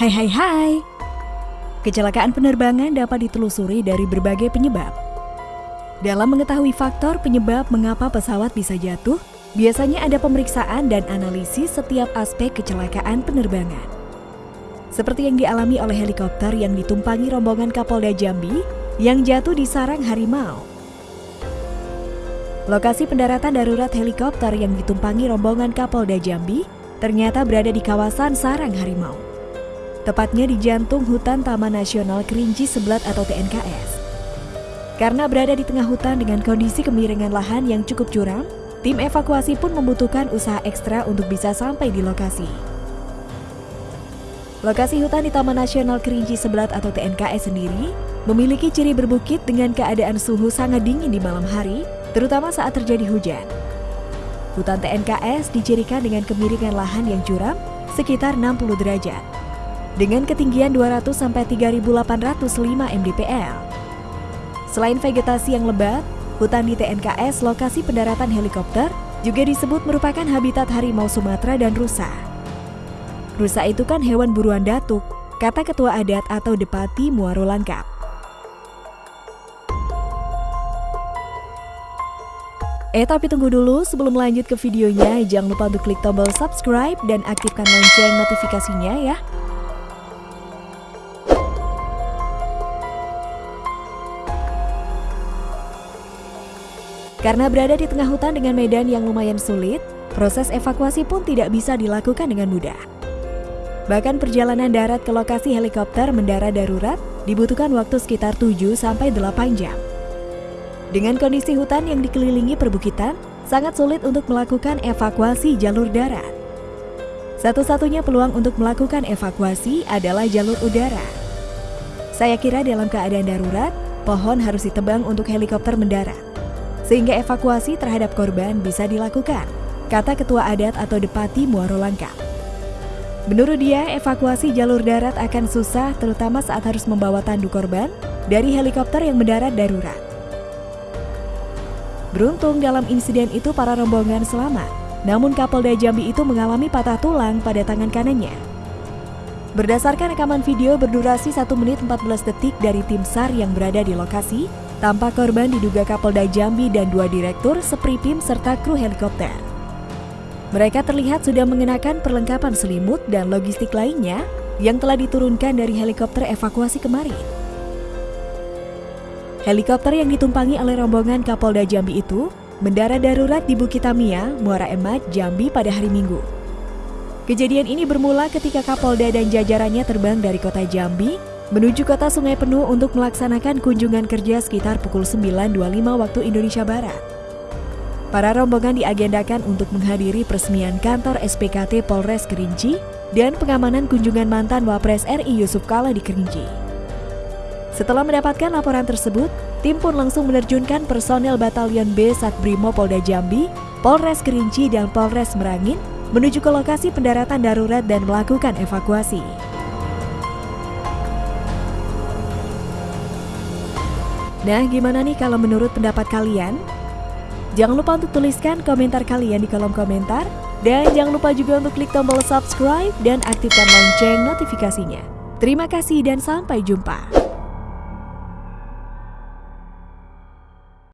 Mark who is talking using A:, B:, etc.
A: Hai hai hai. Kecelakaan penerbangan dapat ditelusuri dari berbagai penyebab. Dalam mengetahui faktor penyebab mengapa pesawat bisa jatuh, biasanya ada pemeriksaan dan analisis setiap aspek kecelakaan penerbangan. Seperti yang dialami oleh helikopter yang ditumpangi rombongan Kapolda Jambi yang jatuh di sarang harimau. Lokasi pendaratan darurat helikopter yang ditumpangi rombongan Kapolda Jambi ternyata berada di kawasan sarang harimau. Tepatnya di jantung hutan Taman Nasional Kerinci Sebelat atau TNKS. Karena berada di tengah hutan dengan kondisi kemiringan lahan yang cukup curam, tim evakuasi pun membutuhkan usaha ekstra untuk bisa sampai di lokasi. Lokasi hutan di Taman Nasional Kerinci Sebelat atau TNKS sendiri memiliki ciri berbukit dengan keadaan suhu sangat dingin di malam hari, terutama saat terjadi hujan. Hutan TNKS dicirikan dengan kemiringan lahan yang curam sekitar 60 derajat, dengan ketinggian 200-3805 mdpl. Selain vegetasi yang lebat, hutan di TNKS lokasi pendaratan helikopter juga disebut merupakan habitat harimau Sumatera dan rusa. Rusa itu kan hewan buruan datuk, kata ketua adat atau Depati Muaro Langkap. Eh tapi tunggu dulu, sebelum lanjut ke videonya, jangan lupa untuk klik tombol subscribe dan aktifkan lonceng notifikasinya ya. Karena berada di tengah hutan dengan medan yang lumayan sulit, proses evakuasi pun tidak bisa dilakukan dengan mudah. Bahkan perjalanan darat ke lokasi helikopter mendarat darurat dibutuhkan waktu sekitar 7-8 jam. Dengan kondisi hutan yang dikelilingi perbukitan, sangat sulit untuk melakukan evakuasi jalur darat. Satu-satunya peluang untuk melakukan evakuasi adalah jalur udara. Saya kira dalam keadaan darurat, pohon harus ditebang untuk helikopter mendarat sehingga evakuasi terhadap korban bisa dilakukan, kata Ketua Adat atau Depati Muaro Langka. Menurut dia, evakuasi jalur darat akan susah terutama saat harus membawa tandu korban dari helikopter yang mendarat darurat. Beruntung dalam insiden itu para rombongan selamat, namun Kapolda Jambi itu mengalami patah tulang pada tangan kanannya. Berdasarkan rekaman video berdurasi 1 menit 14 detik dari tim SAR yang berada di lokasi, Tampak korban diduga Kapolda Jambi dan dua direktur, Sepripim, serta kru helikopter. Mereka terlihat sudah mengenakan perlengkapan selimut dan logistik lainnya yang telah diturunkan dari helikopter evakuasi kemarin. Helikopter yang ditumpangi oleh rombongan Kapolda Jambi itu mendarat darurat di Bukit Tamia, Muara Emat, Jambi pada hari Minggu. Kejadian ini bermula ketika Kapolda dan jajarannya terbang dari kota Jambi menuju kota Sungai Penuh untuk melaksanakan kunjungan kerja sekitar pukul 9.25 waktu Indonesia Barat. Para rombongan diagendakan untuk menghadiri peresmian kantor SPKT Polres Kerinci dan pengamanan kunjungan mantan Wapres RI Yusuf Kala di Kerinci. Setelah mendapatkan laporan tersebut, tim pun langsung menerjunkan personel Batalion B Satbrimo Polda Jambi, Polres Kerinci, dan Polres Merangin menuju ke lokasi pendaratan darurat dan melakukan evakuasi. Nah, gimana nih kalau menurut pendapat kalian? Jangan lupa untuk tuliskan komentar kalian di kolom komentar. Dan jangan lupa juga untuk klik tombol subscribe dan aktifkan lonceng notifikasinya. Terima kasih dan sampai jumpa.